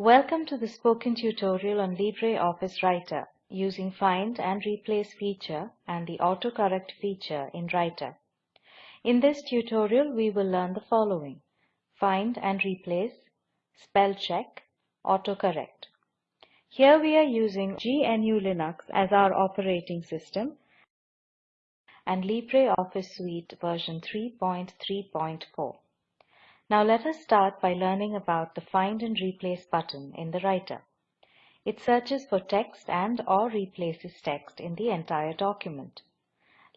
Welcome to the spoken tutorial on LibreOffice Writer using Find and Replace feature and the autocorrect feature in Writer. In this tutorial, we will learn the following. Find and replace, spell check, autocorrect. Here we are using GNU Linux as our operating system and LibreOffice Suite version 3.3.4. Now let us start by learning about the Find and Replace button in the Writer. It searches for text and or replaces text in the entire document.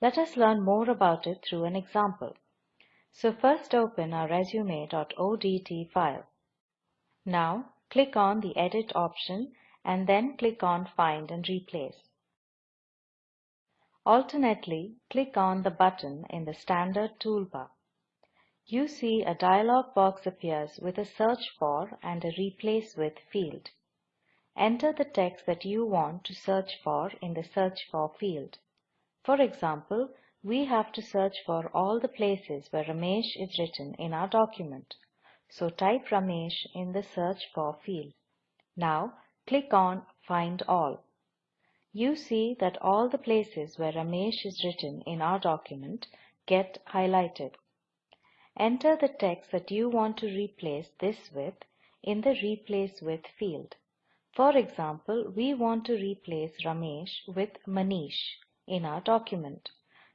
Let us learn more about it through an example. So first open our resume.odt file. Now click on the Edit option and then click on Find and Replace. Alternately, click on the button in the standard toolbar you see a dialog box appears with a Search For and a Replace With field. Enter the text that you want to search for in the Search For field. For example, we have to search for all the places where Ramesh is written in our document. So type Ramesh in the Search For field. Now click on Find All. You see that all the places where Ramesh is written in our document get highlighted. Enter the text that you want to replace this with in the Replace With field. For example, we want to replace Ramesh with Manish in our document.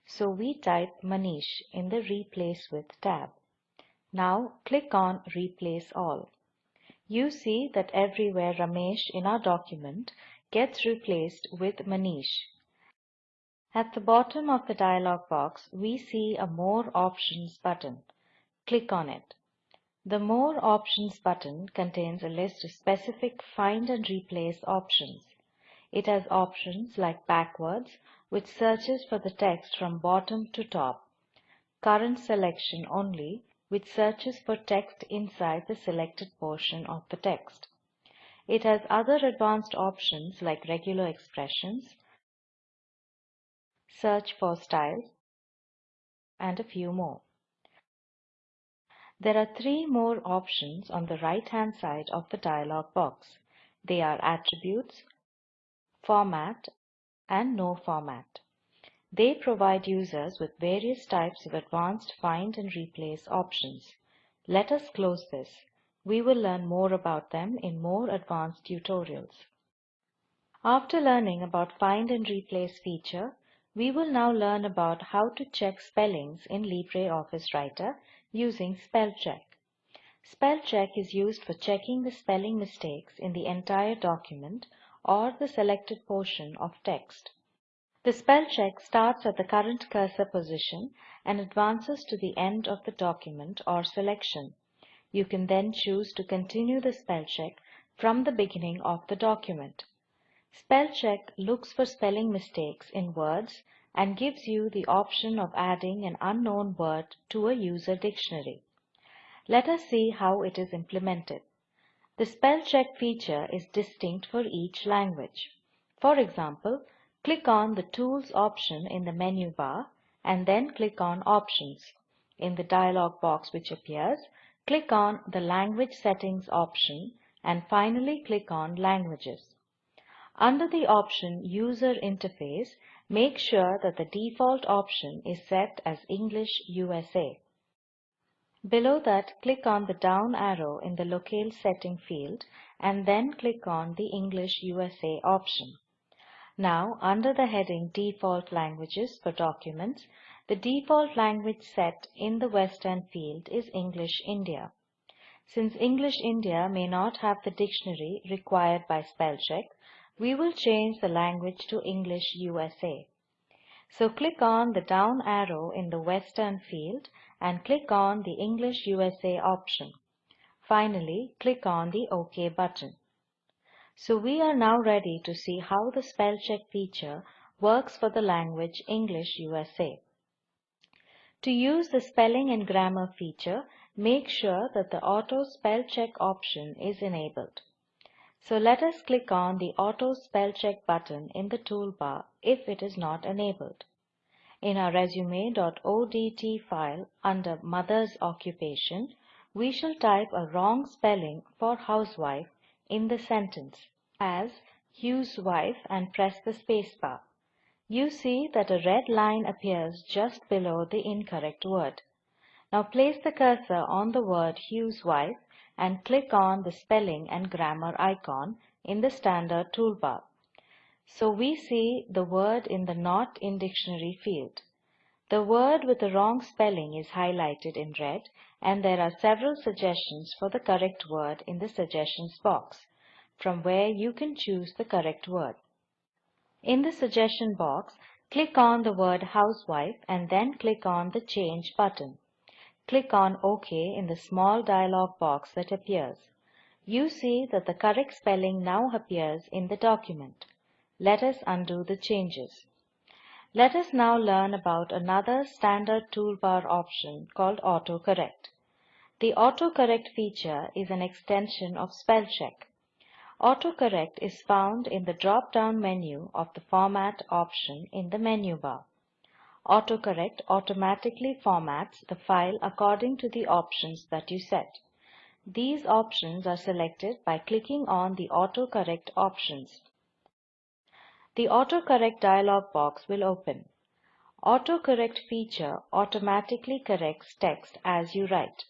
So we type Manish in the Replace With tab. Now click on Replace All. You see that everywhere Ramesh in our document gets replaced with Manish. At the bottom of the dialog box, we see a More Options button. Click on it. The More Options button contains a list of specific Find and Replace options. It has options like Backwards, which searches for the text from bottom to top, Current Selection Only, which searches for text inside the selected portion of the text. It has other advanced options like regular expressions, search for styles, and a few more. There are three more options on the right-hand side of the dialog box. They are Attributes, Format, and No Format. They provide users with various types of advanced find and replace options. Let us close this. We will learn more about them in more advanced tutorials. After learning about find and replace feature, we will now learn about how to check spellings in LibreOffice Writer using spell check. Spell check is used for checking the spelling mistakes in the entire document or the selected portion of text. The spell check starts at the current cursor position and advances to the end of the document or selection. You can then choose to continue the spell check from the beginning of the document. Spell check looks for spelling mistakes in words and gives you the option of adding an unknown word to a user dictionary. Let us see how it is implemented. The spell check feature is distinct for each language. For example, click on the Tools option in the menu bar and then click on Options. In the dialog box which appears, click on the Language Settings option and finally click on Languages. Under the option User Interface, Make sure that the default option is set as English USA. Below that, click on the down arrow in the Locale Setting field and then click on the English USA option. Now, under the heading Default Languages for Documents, the default language set in the Western field is English India. Since English India may not have the dictionary required by spellcheck, we will change the language to English USA. So click on the down arrow in the Western field and click on the English USA option. Finally, click on the OK button. So we are now ready to see how the spell check feature works for the language English USA. To use the spelling and grammar feature, make sure that the auto spell check option is enabled. So let us click on the Auto Spell Check button in the toolbar if it is not enabled. In our resume.odt file under Mother's Occupation, we shall type a wrong spelling for housewife in the sentence as Hugh's wife and press the spacebar. You see that a red line appears just below the incorrect word. Now place the cursor on the word Hugh's wife and click on the spelling and grammar icon in the standard toolbar. So we see the word in the Not in Dictionary field. The word with the wrong spelling is highlighted in red and there are several suggestions for the correct word in the suggestions box, from where you can choose the correct word. In the suggestion box, click on the word housewife and then click on the change button. Click on OK in the small dialog box that appears. You see that the correct spelling now appears in the document. Let us undo the changes. Let us now learn about another standard toolbar option called autocorrect. The autocorrect feature is an extension of spellcheck. Autocorrect is found in the drop-down menu of the Format option in the menu bar. Autocorrect automatically formats the file according to the options that you set. These options are selected by clicking on the autocorrect options. The autocorrect dialog box will open. Autocorrect feature automatically corrects text as you write.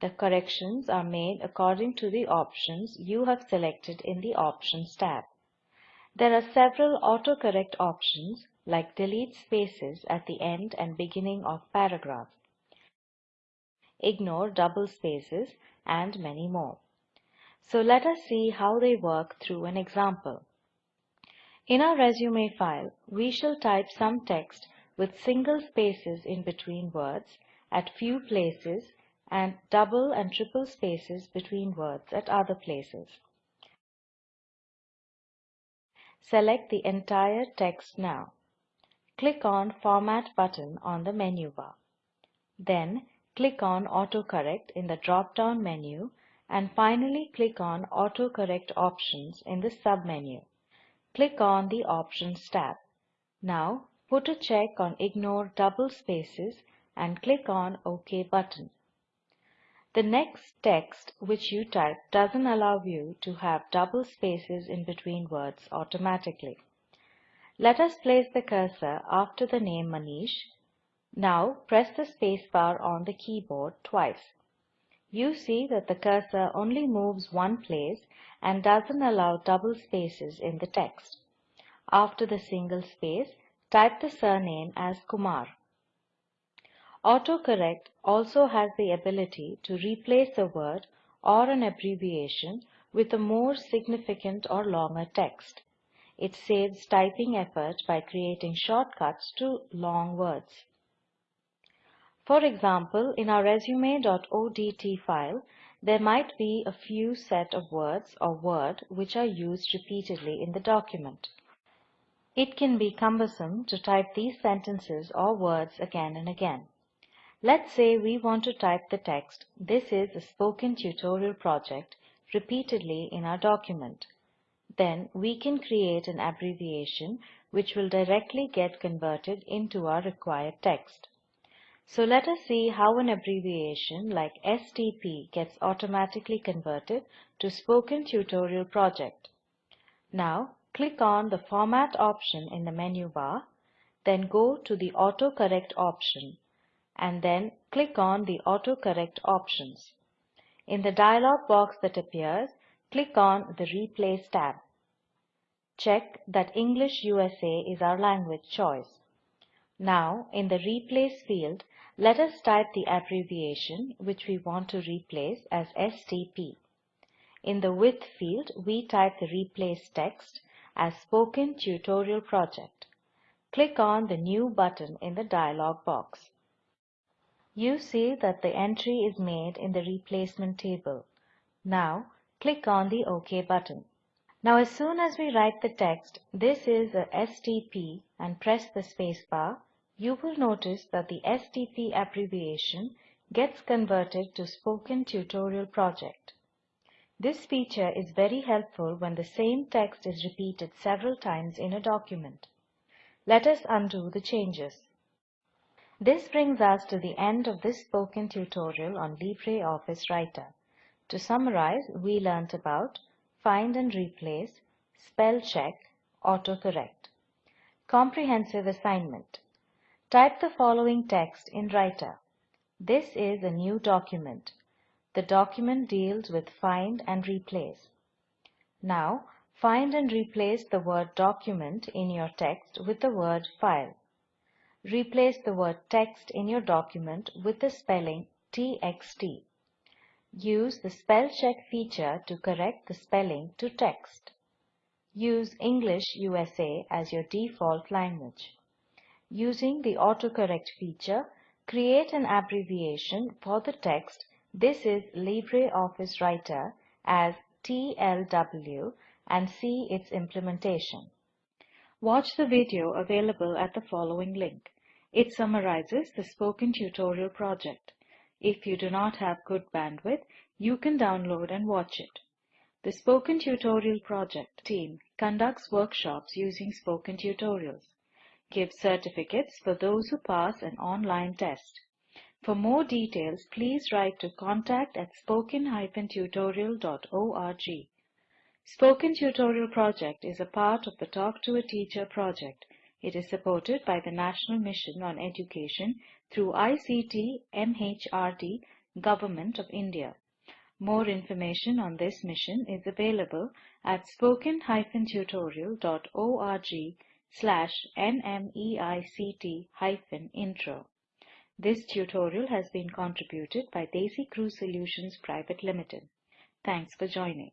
The corrections are made according to the options you have selected in the Options tab. There are several autocorrect options like delete spaces at the end and beginning of paragraph, ignore double spaces, and many more. So let us see how they work through an example. In our resume file, we shall type some text with single spaces in between words at few places and double and triple spaces between words at other places. Select the entire text now. Click on Format button on the menu bar. Then click on Autocorrect in the drop-down menu and finally click on Autocorrect Options in the sub-menu. Click on the Options tab. Now put a check on Ignore double spaces and click on OK button. The next text which you type doesn't allow you to have double spaces in between words automatically. Let us place the cursor after the name Manish. Now press the spacebar on the keyboard twice. You see that the cursor only moves one place and doesn't allow double spaces in the text. After the single space, type the surname as Kumar. Autocorrect also has the ability to replace a word or an abbreviation with a more significant or longer text. It saves typing effort by creating shortcuts to long words. For example, in our resume.odt file, there might be a few set of words or word which are used repeatedly in the document. It can be cumbersome to type these sentences or words again and again. Let's say we want to type the text, this is a spoken tutorial project, repeatedly in our document. Then we can create an abbreviation which will directly get converted into our required text. So let us see how an abbreviation like STP gets automatically converted to Spoken Tutorial Project. Now click on the Format option in the menu bar, then go to the Autocorrect option and then click on the Autocorrect options. In the dialog box that appears, click on the Replace tab. Check that English USA is our language choice. Now, in the Replace field, let us type the abbreviation which we want to replace as STP. In the With field, we type the replace text as Spoken Tutorial Project. Click on the New button in the dialog box. You see that the entry is made in the replacement table. Now, click on the OK button. Now as soon as we write the text, this is a STP and press the spacebar, you will notice that the STP abbreviation gets converted to Spoken Tutorial Project. This feature is very helpful when the same text is repeated several times in a document. Let us undo the changes. This brings us to the end of this spoken tutorial on LibreOffice Writer. To summarize, we learnt about find and replace, spell check, autocorrect. Comprehensive assignment. Type the following text in Writer. This is a new document. The document deals with find and replace. Now, find and replace the word document in your text with the word file. Replace the word text in your document with the spelling txt. Use the spell check feature to correct the spelling to text. Use English USA as your default language. Using the autocorrect feature, create an abbreviation for the text This is LibreOffice Writer as TLW and see its implementation. Watch the video available at the following link. It summarizes the Spoken Tutorial project. If you do not have good bandwidth, you can download and watch it. The Spoken Tutorial Project team conducts workshops using Spoken Tutorials, gives certificates for those who pass an online test. For more details, please write to contact at spoken-tutorial.org. Spoken Tutorial Project is a part of the Talk to a Teacher project. It is supported by the National Mission on Education through ICT MHRD Government of India. More information on this mission is available at spoken-tutorial.org slash nmeict-intro. This tutorial has been contributed by DesiCrew Solutions Private Limited. Thanks for joining.